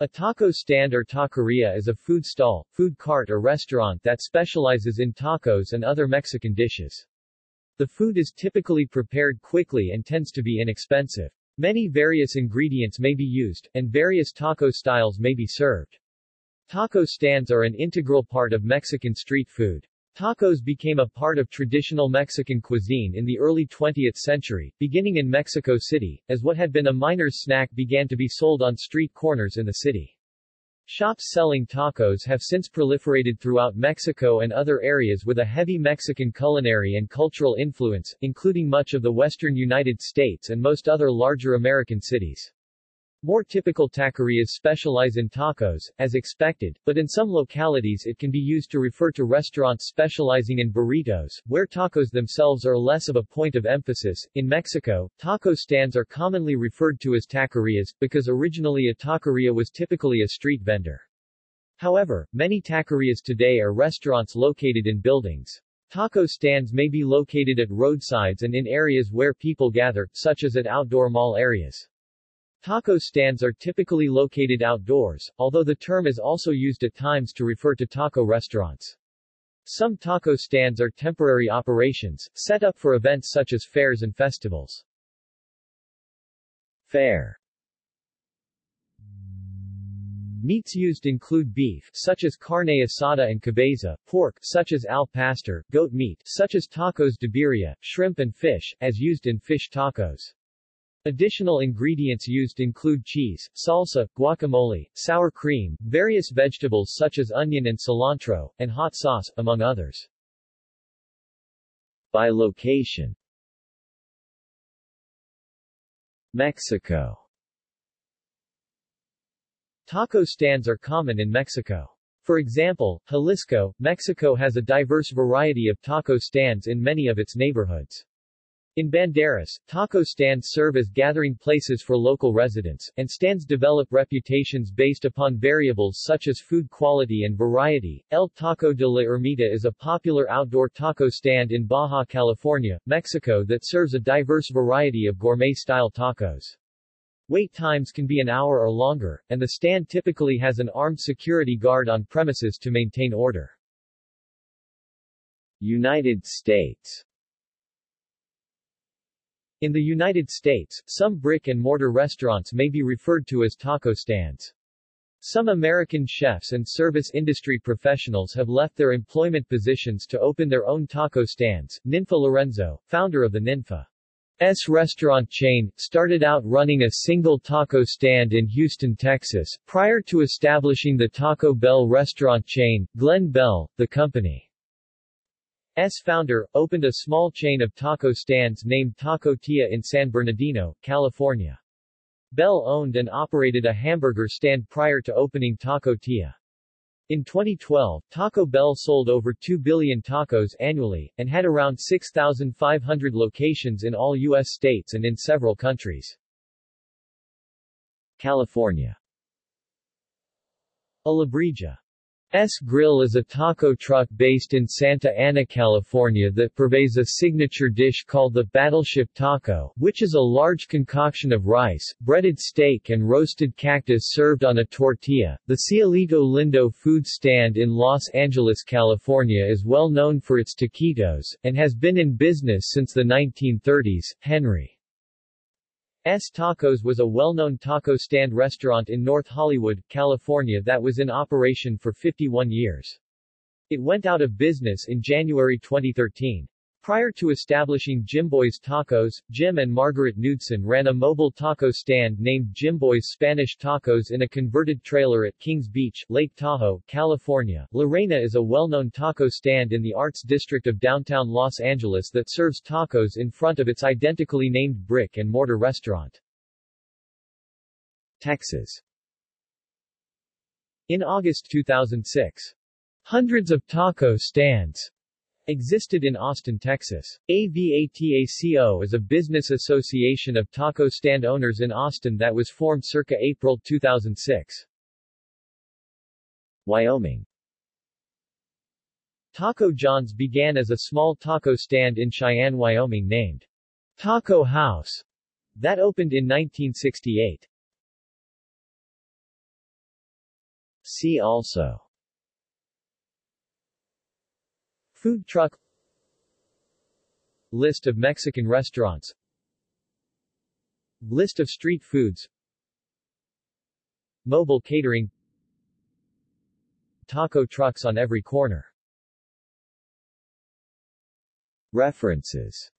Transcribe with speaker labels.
Speaker 1: A taco stand or taqueria is a food stall, food cart or restaurant that specializes in tacos and other Mexican dishes. The food is typically prepared quickly and tends to be inexpensive. Many various ingredients may be used, and various taco styles may be served. Taco stands are an integral part of Mexican street food. Tacos became a part of traditional Mexican cuisine in the early 20th century, beginning in Mexico City, as what had been a miner's snack began to be sold on street corners in the city. Shops selling tacos have since proliferated throughout Mexico and other areas with a heavy Mexican culinary and cultural influence, including much of the western United States and most other larger American cities. More typical taquerias specialize in tacos, as expected, but in some localities it can be used to refer to restaurants specializing in burritos, where tacos themselves are less of a point of emphasis. In Mexico, taco stands are commonly referred to as taquerias, because originally a taqueria was typically a street vendor. However, many taquerias today are restaurants located in buildings. Taco stands may be located at roadsides and in areas where people gather, such as at outdoor mall areas. Taco stands are typically located outdoors, although the term is also used at times to refer to taco restaurants. Some taco stands are temporary operations, set up for events such as fairs and festivals. Fare Meats used include beef, such as carne asada and cabeza, pork, such as al pastor, goat meat, such as tacos de birria, shrimp and fish, as used in fish tacos. Additional ingredients used include cheese, salsa, guacamole, sour cream, various vegetables such as onion and cilantro, and hot sauce, among others. By location Mexico Taco stands are common in Mexico. For example, Jalisco, Mexico has a diverse variety of taco stands in many of its neighborhoods. In Banderas, taco stands serve as gathering places for local residents, and stands develop reputations based upon variables such as food quality and variety. El Taco de la Ermita is a popular outdoor taco stand in Baja California, Mexico that serves a diverse variety of gourmet-style tacos. Wait times can be an hour or longer, and the stand typically has an armed security guard on premises to maintain order. United States in the United States, some brick-and-mortar restaurants may be referred to as taco stands. Some American chefs and service industry professionals have left their employment positions to open their own taco stands. Ninfa Lorenzo, founder of the Ninfa S restaurant chain, started out running a single taco stand in Houston, Texas, prior to establishing the Taco Bell restaurant chain. Glen Bell, the company S founder, opened a small chain of taco stands named Taco Tia in San Bernardino, California. Bell owned and operated a hamburger stand prior to opening Taco Tia. In 2012, Taco Bell sold over 2 billion tacos annually, and had around 6,500 locations in all U.S. states and in several countries. California Alebrije S Grill is a taco truck based in Santa Ana, California that purveys a signature dish called the Battleship Taco, which is a large concoction of rice, breaded steak and roasted cactus served on a tortilla. The Cielito Lindo food stand in Los Angeles, California is well known for its taquitos, and has been in business since the 1930s. Henry S Tacos was a well-known taco stand restaurant in North Hollywood, California that was in operation for 51 years. It went out of business in January 2013. Prior to establishing Jimboy's Tacos, Jim and Margaret Knudsen ran a mobile taco stand named Jimboy's Spanish Tacos in a converted trailer at Kings Beach, Lake Tahoe, California. La Reina is a well-known taco stand in the Arts District of downtown Los Angeles that serves tacos in front of its identically named brick-and-mortar restaurant. Texas In August 2006, hundreds of taco stands existed in Austin, Texas. AVATACO is a business association of taco stand owners in Austin that was formed circa April 2006. Wyoming Taco John's began as a small taco stand in Cheyenne, Wyoming named Taco House that opened in 1968. See also Food truck List of Mexican restaurants List of street foods Mobile catering Taco trucks on every corner. References